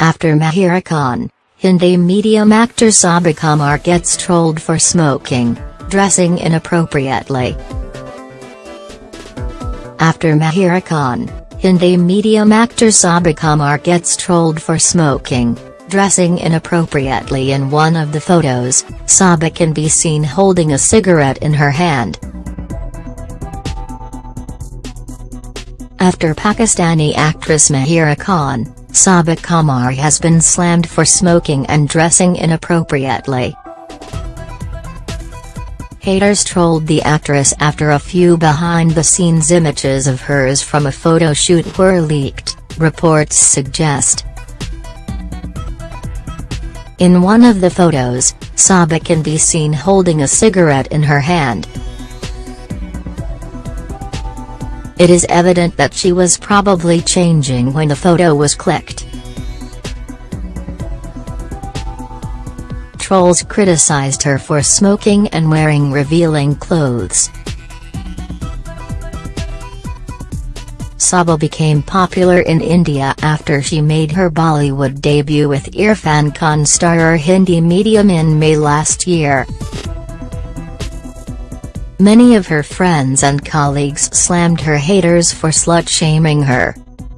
After Mahira Khan, Hindi medium actor Saba Qamar gets trolled for smoking, dressing inappropriately. After Mahira Khan, Hindi medium actor Saba Qamar gets trolled for smoking, dressing inappropriately in one of the photos, Saba can be seen holding a cigarette in her hand. After Pakistani actress Mahira Khan, Saba Qamar has been slammed for smoking and dressing inappropriately. Haters trolled the actress after a few behind-the-scenes images of hers from a photo shoot were leaked, reports suggest. In one of the photos, Saba can be seen holding a cigarette in her hand. It is evident that she was probably changing when the photo was clicked. Trolls criticized her for smoking and wearing revealing clothes. Saba became popular in India after she made her Bollywood debut with Irrfan Khan starrer Hindi medium in May last year. Many of her friends and colleagues slammed her haters for slut-shaming her.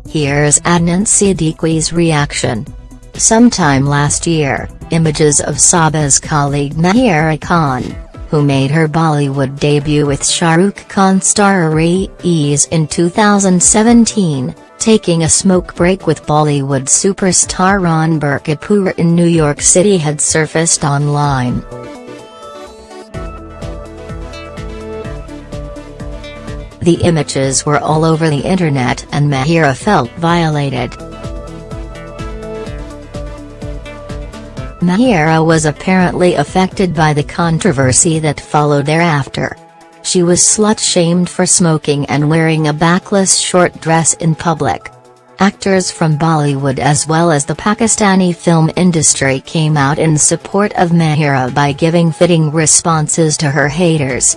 Here's Adnan Siddiqui's reaction. Sometime last year, images of Saba's colleague Mahira Khan, who made her Bollywood debut with Shah Rukh Khan starrer Raees in 2017, taking a smoke break with Bollywood superstar Ranbir Kapoor in New York City had surfaced online. The images were all over the internet and Mahira felt violated. Mahira was apparently affected by the controversy that followed thereafter. She was slut-shamed for smoking and wearing a backless short dress in public. Actors from Bollywood as well as the Pakistani film industry came out in support of Mahira by giving fitting responses to her haters.